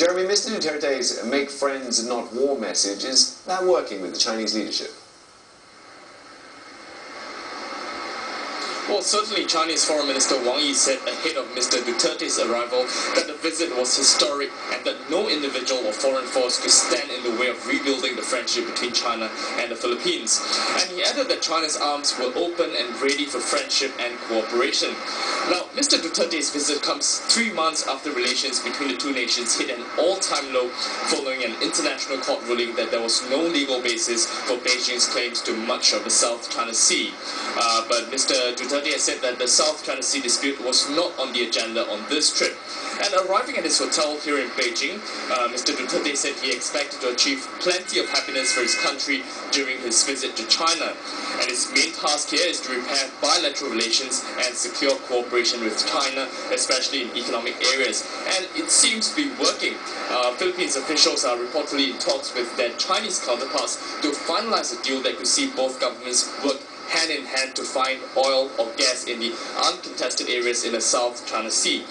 Jeremy, Mr. Duterte's make friends, not war message, is that working with the Chinese leadership? Well, certainly Chinese Foreign Minister Wang Yi said ahead of Mr. Duterte's arrival that the visit was historic and that no individual or foreign force could stand in the way of rebuilding the friendship between China and the Philippines. And he added that China's arms were open and ready for friendship and cooperation. Now, Mr. Duterte's visit comes three months after relations between the two nations hit an all-time low following an international court ruling that there was no legal basis for Beijing's claims to much of the South China Sea. Uh, but Mr. Duterte has said that the South China Sea dispute was not on the agenda on this trip. And arriving at his hotel here in Beijing, uh, Mr. Duterte said he expected to achieve plenty of happiness for his country during his visit to China. And his main task here is to repair bilateral relations and secure cooperation with China, especially in economic areas. And it seems to be working. Uh, Philippines officials are reportedly in talks with their Chinese counterparts to finalize a deal that could see both governments work hand in hand to find oil or gas in the uncontested areas in the South China Sea.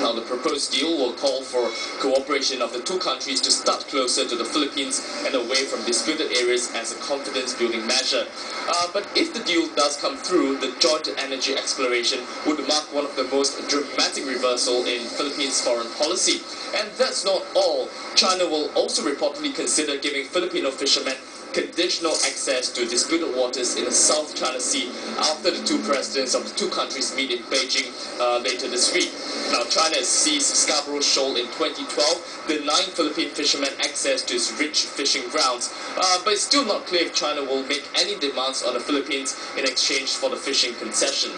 Now, the proposed deal will call for cooperation of the two countries to start closer to the Philippines and away from disputed areas as a confidence-building measure. Uh, but if the deal does come through, the joint energy exploration would mark one of the most dramatic reversal in Philippines' foreign policy. And that's not all. China will also reportedly consider giving Filipino fishermen conditional access to disputed waters in the South China Sea after the two presidents of the two countries meet in Beijing uh, later this week. Now, China seized Scarborough Shoal in 2012, denying Philippine fishermen access to its rich fishing grounds. Uh, but it's still not clear if China will make any demands on the Philippines in exchange for the fishing concession.